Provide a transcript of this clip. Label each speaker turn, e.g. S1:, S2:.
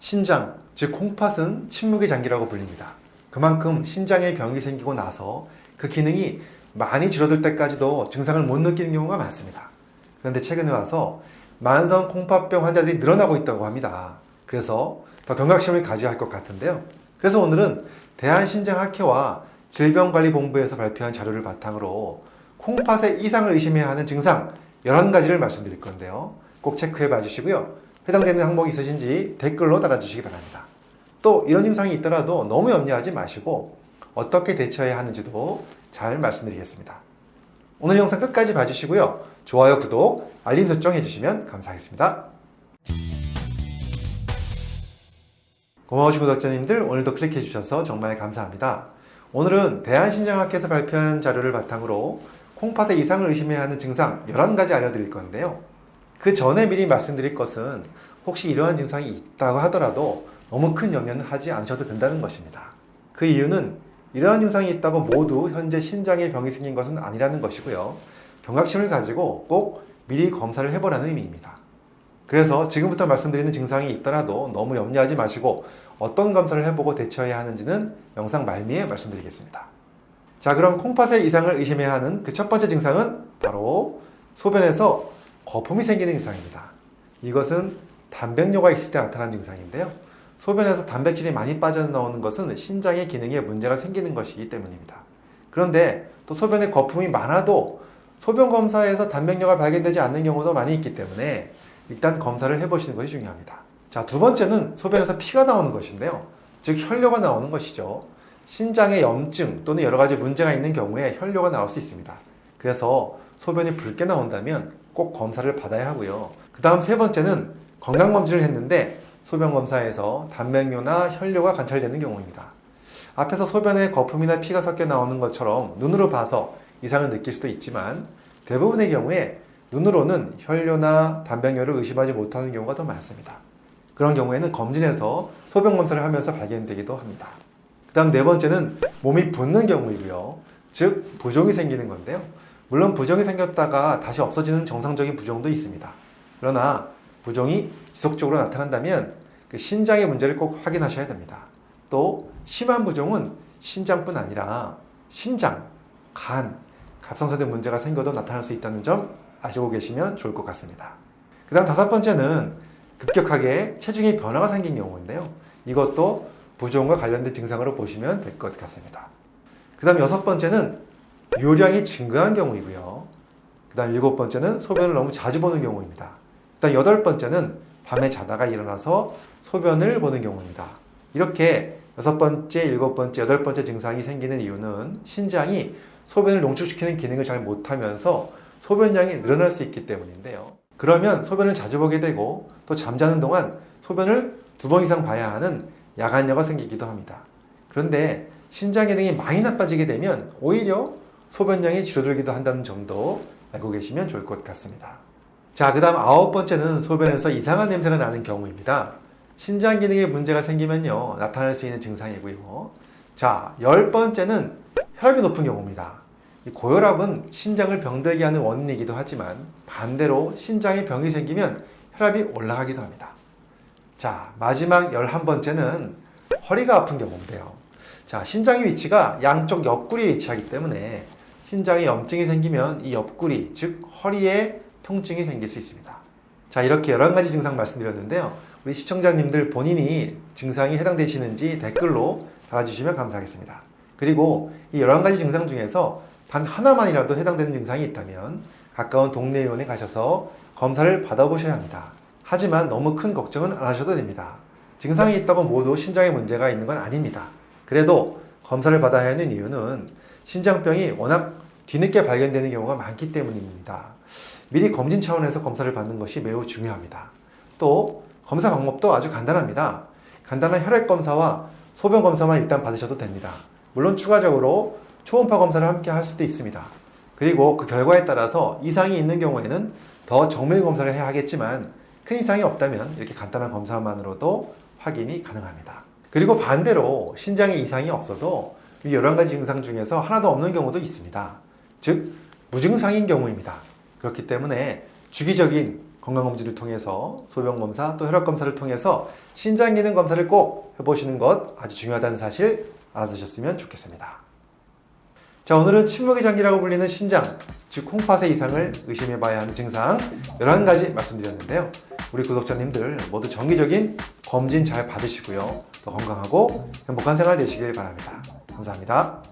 S1: 신장, 즉 콩팥은 침묵의 장기라고 불립니다. 그만큼 신장에 병이 생기고 나서 그 기능이 많이 줄어들 때까지도 증상을 못 느끼는 경우가 많습니다. 그런데 최근에 와서 만성 콩팥병 환자들이 늘어나고 있다고 합니다. 그래서 더 경각심을 가져야 할 것 같은데요. 그래서 오늘은 대한신장학회와 질병관리본부에서 발표한 자료를 바탕으로 콩팥의 이상을 의심해야 하는 증상 11가지를 말씀드릴 건데요. 꼭 체크해 봐 주시고요. 해당되는 항목이 있으신지 댓글로 달아주시기 바랍니다. 또 이런 증상이 있더라도 너무 염려하지 마시고 어떻게 대처해야 하는지도 잘 말씀드리겠습니다. 오늘 영상 끝까지 봐주시고요. 좋아요, 구독, 알림 설정 해주시면 감사하겠습니다. 고마우신 구독자님들 오늘도 클릭해 주셔서 정말 감사합니다. 오늘은 대한신장학회에서 발표한 자료를 바탕으로 콩팥의 이상을 의심해야 하는 증상 11가지 알려드릴 건데요. 그 전에 미리 말씀드릴 것은 혹시 이러한 증상이 있다고 하더라도 너무 큰 염려는 하지 않으셔도 된다는 것입니다. 그 이유는 이러한 증상이 있다고 모두 현재 신장에 병이 생긴 것은 아니라는 것이고요. 경각심을 가지고 꼭 미리 검사를 해보라는 의미입니다. 그래서 지금부터 말씀드리는 증상이 있더라도 너무 염려하지 마시고 어떤 검사를 해보고 대처해야 하는지는 영상 말미에 말씀드리겠습니다. 자 그럼 콩팥의 이상을 의심해야 하는 그 첫 번째 증상은 바로 소변에서 거품이 생기는 증상입니다. 이것은 단백뇨가 있을 때 나타나는 증상인데요. 소변에서 단백질이 많이 빠져나오는 것은 신장의 기능에 문제가 생기는 것이기 때문입니다. 그런데 또 소변에 거품이 많아도 소변 검사에서 단백뇨가 발견되지 않는 경우도 많이 있기 때문에 일단 검사를 해보시는 것이 중요합니다. 자, 두 번째는 소변에서 피가 나오는 것인데요. 즉, 혈뇨가 나오는 것이죠. 신장에 염증 또는 여러 가지 문제가 있는 경우에 혈뇨가 나올 수 있습니다. 그래서 소변이 붉게 나온다면 꼭 검사를 받아야 하고요. 그 다음 세 번째는 건강검진을 했는데 소변검사에서 단백뇨나 혈뇨가 관찰되는 경우입니다. 앞에서 소변에 거품이나 피가 섞여 나오는 것처럼 눈으로 봐서 이상을 느낄 수도 있지만 대부분의 경우에 눈으로는 혈뇨나 단백뇨를 의심하지 못하는 경우가 더 많습니다. 그런 경우에는 검진에서 소변검사를 하면서 발견되기도 합니다. 그 다음 네 번째는 몸이 붓는 경우이고요. 즉 부종이 생기는 건데요. 물론 부종이 생겼다가 다시 없어지는 정상적인 부종도 있습니다. 그러나 부종이 지속적으로 나타난다면 그 신장의 문제를 꼭 확인하셔야 됩니다. 또 심한 부종은 신장뿐 아니라 심장, 간, 갑상선에 문제가 생겨도 나타날 수 있다는 점 아시고 계시면 좋을 것 같습니다. 그 다음 다섯 번째는 급격하게 체중의 변화가 생긴 경우인데요. 이것도 부종과 관련된 증상으로 보시면 될 것 같습니다. 그 다음 여섯 번째는 요량이 증가한 경우이고요. 그 다음 일곱 번째는 소변을 너무 자주 보는 경우입니다. 그 다음 여덟 번째는 밤에 자다가 일어나서 소변을 보는 경우입니다. 이렇게 여섯 번째, 일곱 번째, 여덟 번째 증상이 생기는 이유는 신장이 소변을 농축시키는 기능을 잘 못하면서 소변량이 늘어날 수 있기 때문인데요. 그러면 소변을 자주 보게 되고 또 잠자는 동안 소변을 두 번 이상 봐야 하는 야간녀가 생기기도 합니다. 그런데 신장 기능이 많이 나빠지게 되면 오히려 소변량이 줄어들기도 한다는 점도 알고 계시면 좋을 것 같습니다. 자, 그 다음 아홉 번째는 소변에서 이상한 냄새가 나는 경우입니다. 신장 기능에 문제가 생기면요, 나타날 수 있는 증상이고요. 자, 열 번째는 혈압이 높은 경우입니다. 고혈압은 신장을 병들게 하는 원인이기도 하지만 반대로 신장에 병이 생기면 혈압이 올라가기도 합니다. 자, 마지막 열한 번째는 허리가 아픈 경우인데요. 자, 신장의 위치가 양쪽 옆구리에 위치하기 때문에 신장에 염증이 생기면 이 옆구리, 즉 허리에 통증이 생길 수 있습니다. 자, 이렇게 여러 가지 증상 말씀드렸는데요. 우리 시청자님들 본인이 증상이 해당되시는지 댓글로 달아주시면 감사하겠습니다. 그리고 이 여러 가지 증상 중에서 단 하나만이라도 해당되는 증상이 있다면 가까운 동네 의원에 가셔서 검사를 받아보셔야 합니다. 하지만 너무 큰 걱정은 안 하셔도 됩니다. 증상이 있다고 모두 신장에 문제가 있는 건 아닙니다. 그래도 검사를 받아야 하는 이유는 신장병이 워낙 뒤늦게 발견되는 경우가 많기 때문입니다. 미리 검진 차원에서 검사를 받는 것이 매우 중요합니다. 또 검사 방법도 아주 간단합니다. 간단한 혈액 검사와 소변 검사만 일단 받으셔도 됩니다. 물론 추가적으로 초음파 검사를 함께 할 수도 있습니다. 그리고 그 결과에 따라서 이상이 있는 경우에는 더 정밀 검사를 해야 하겠지만 큰 이상이 없다면 이렇게 간단한 검사만으로도 확인이 가능합니다. 그리고 반대로 신장에 이상이 없어도 여러 가지 증상 중에서 하나도 없는 경우도 있습니다. 즉 무증상인 경우입니다. 그렇기 때문에 주기적인 건강검진을 통해서 소변검사 또 혈압검사를 통해서 신장기능 검사를 꼭 해보시는 것 아주 중요하다는 사실 알아두셨으면 좋겠습니다. 자 오늘은 침묵의 장기라고 불리는 신장 즉 콩팥의 이상을 의심해봐야 하는 증상 11가지 말씀드렸는데요. 우리 구독자님들 모두 정기적인 검진 잘 받으시고요. 더 건강하고 행복한 생활 되시길 바랍니다. 감사합니다.